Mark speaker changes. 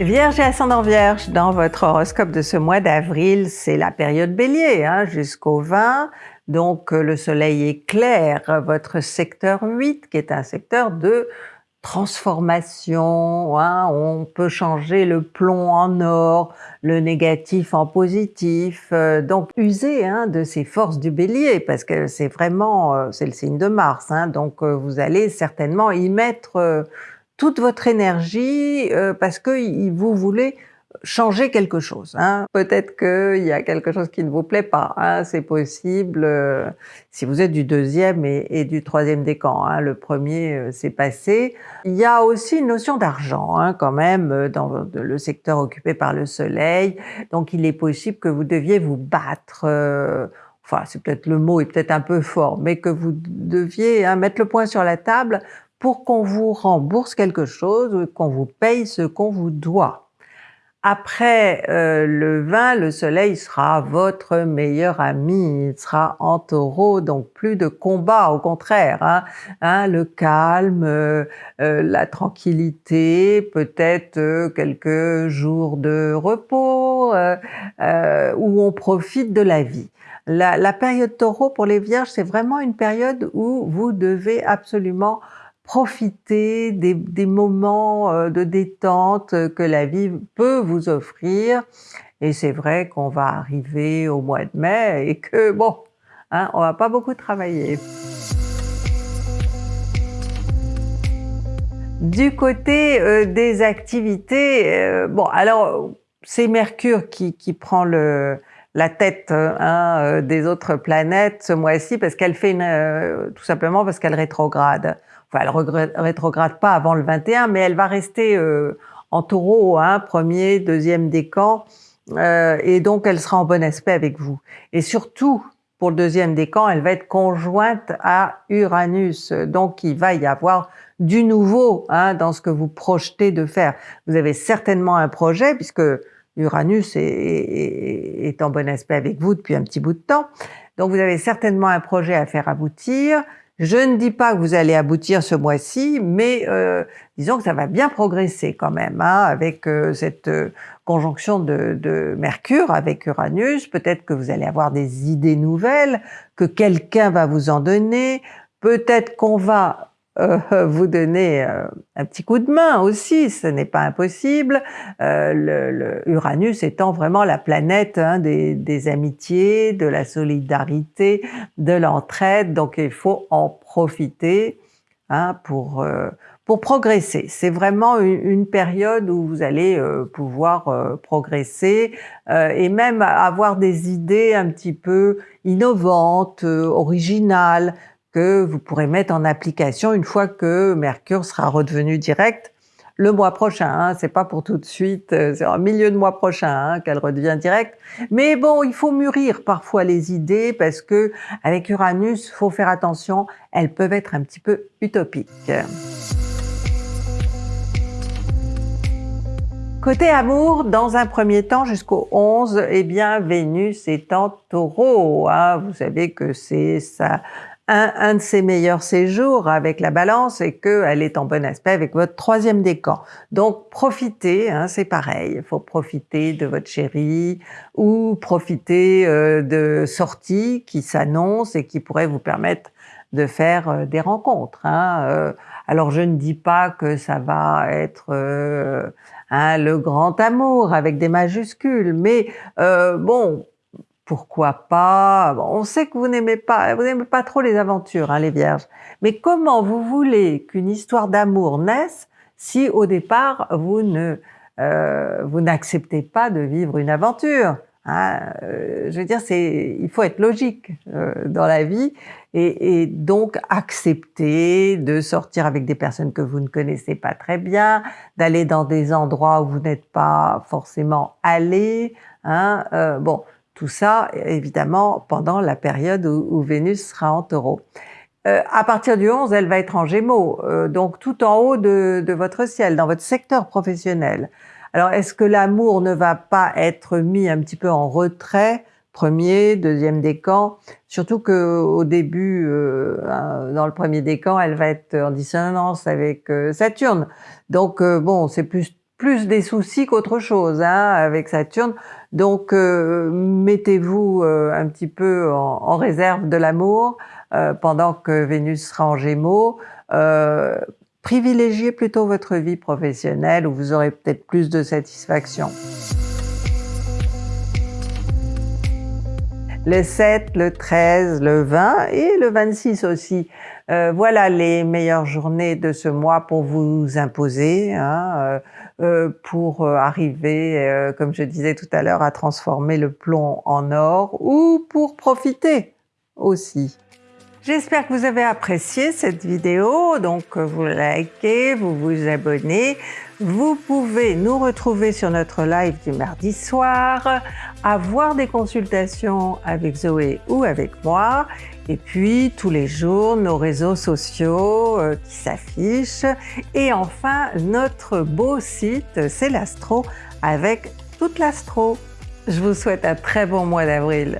Speaker 1: Vierge et ascendant Vierge, dans votre horoscope de ce mois d'avril, c'est la période bélier hein, jusqu'au 20. Donc euh, le soleil éclaire votre secteur 8 qui est un secteur de transformation, hein, on peut changer le plomb en or, le négatif en positif, euh, donc usez hein, de ces forces du bélier parce que c'est vraiment, euh, c'est le signe de Mars, hein, donc vous allez certainement y mettre toute votre énergie euh, parce que vous voulez changer quelque chose. Hein. Peut-être qu'il y a quelque chose qui ne vous plaît pas, hein. c'est possible euh, si vous êtes du deuxième et, du troisième décan. Hein. Le premier euh, passé. Il y a aussi une notion d'argent hein, quand même dans le secteur occupé par le soleil, donc il est possible que vous deviez vous battre enfin c'est peut-être le mot est peut-être un peu fort, mais que vous deviez hein, mettre le point sur la table pour qu'on vous rembourse quelque chose ou qu'on vous paye ce qu'on vous doit. Après euh, le 20, le soleil sera votre meilleur ami, il sera en taureau, donc plus de combat, au contraire, hein, hein le calme, euh, euh, la tranquillité, peut-être quelques jours de repos, où on profite de la vie. La, la période taureau pour les vierges, c'est vraiment une période où vous devez absolument profiter des, moments euh, de détente que la vie peut vous offrir. Et c'est vrai qu'on va arriver au mois de mai et que bon, hein, on va pas beaucoup travailler. Du côté euh, des activités, euh, bon alors c'est Mercure qui, prend la tête hein, des autres planètes ce mois-ci parce qu'elle fait une, tout simplement parce qu'elle rétrograde enfin elle rétrograde pas avant le 21, mais elle va rester euh, en taureau, hein, premier, deuxième décan, euh, et donc elle sera en bon aspect avec vous. Et surtout, pour le deuxième décan, elle va être conjointe à Uranus, donc il va y avoir du nouveau hein, dans ce que vous projetez de faire. Vous avez certainement un projet, puisque Uranus est, est en bon aspect avec vous depuis un petit bout de temps, donc vous avez certainement un projet à faire aboutir, je ne dis pas que vous allez aboutir ce mois-ci, mais euh, disons que ça va bien progresser quand même, hein, avec euh, cette euh, conjonction de, de, Mercure avec Uranus. Peut-être que vous allez avoir des idées nouvelles, que quelqu'un va vous en donner. Peut-être qu'on va euh, vous donner euh, un petit coup de main aussi, ce n'est pas impossible. Euh, Uranus étant vraiment la planète hein, des, amitiés, de la solidarité, de l'entraide, donc il faut en profiter hein, pour, pour progresser. C'est vraiment une, période où vous allez pouvoir progresser et même avoir des idées un petit peu innovantes, originales, que vous pourrez mettre en application une fois que Mercure sera redevenu direct le mois prochain. Hein, c'est pas pour tout de suite, euh, c'est au milieu de mois prochain hein, qu'elle redevient directe. Mais bon, il faut mûrir parfois les idées parce que avec Uranus, faut faire attention, elles peuvent être un petit peu utopiques. Côté amour, dans un premier temps jusqu'au 11, eh bien Vénus est en taureau. Hein. Vous savez que c'est ça un, de ses meilleurs séjours avec la balance et qu'elle est en bon aspect avec votre troisième décan. Donc profitez, hein, c'est pareil, il faut profiter de votre chérie ou profiter euh, de sorties qui s'annoncent et qui pourraient vous permettre de faire euh, des rencontres. Hein. Euh, alors je ne dis pas que ça va être hein, le grand amour avec des majuscules, mais bon, pourquoi pas On sait que vous n'aimez pas, vous n'aimez pas trop les aventures, hein, les vierges. Mais comment vous voulez qu'une histoire d'amour naisse si au départ vous ne euh, vous n'acceptez pas de vivre une aventure hein? Euh, Je veux dire, c'est il faut être logique euh, dans la vie et, et, donc accepter de sortir avec des personnes que vous ne connaissez pas très bien, d'aller dans des endroits où vous n'êtes pas forcément allé. Hein? Bon, tout ça, évidemment, pendant la période où, Vénus sera en taureau. Euh, à partir du 11, elle va être en gémeaux, euh, donc tout en haut de, votre ciel, dans votre secteur professionnel. Alors, est-ce que l'amour ne va pas être mis un petit peu en retrait Premier, deuxième décan, surtout que au début, euh, dans le premier décan, elle va être en dissonance avec Saturne. Donc bon, c'est plus plus des soucis qu'autre chose hein, avec Saturne. Donc euh, mettez-vous euh, un petit peu en, réserve de l'amour euh, pendant que Vénus sera en Gémeaux. privilégiez plutôt votre vie professionnelle où vous aurez peut-être plus de satisfaction. le 7, le 13, le 20 et le 26 aussi. Euh, voilà les meilleures journées de ce mois pour vous imposer, hein, euh, euh, pour arriver, comme je disais tout à l'heure, à transformer le plomb en or ou pour profiter aussi. J'espère que vous avez apprécié cette vidéo, donc vous likez, vous vous abonnez. Vous pouvez nous retrouver sur notre live du mardi soir, avoir des consultations avec Zoé ou avec moi, et puis tous les jours nos réseaux sociaux euh, qui s'affichent, et enfin notre beau site C'est l'Astro avec toute l'Astro. Je vous souhaite un très bon mois d'avril.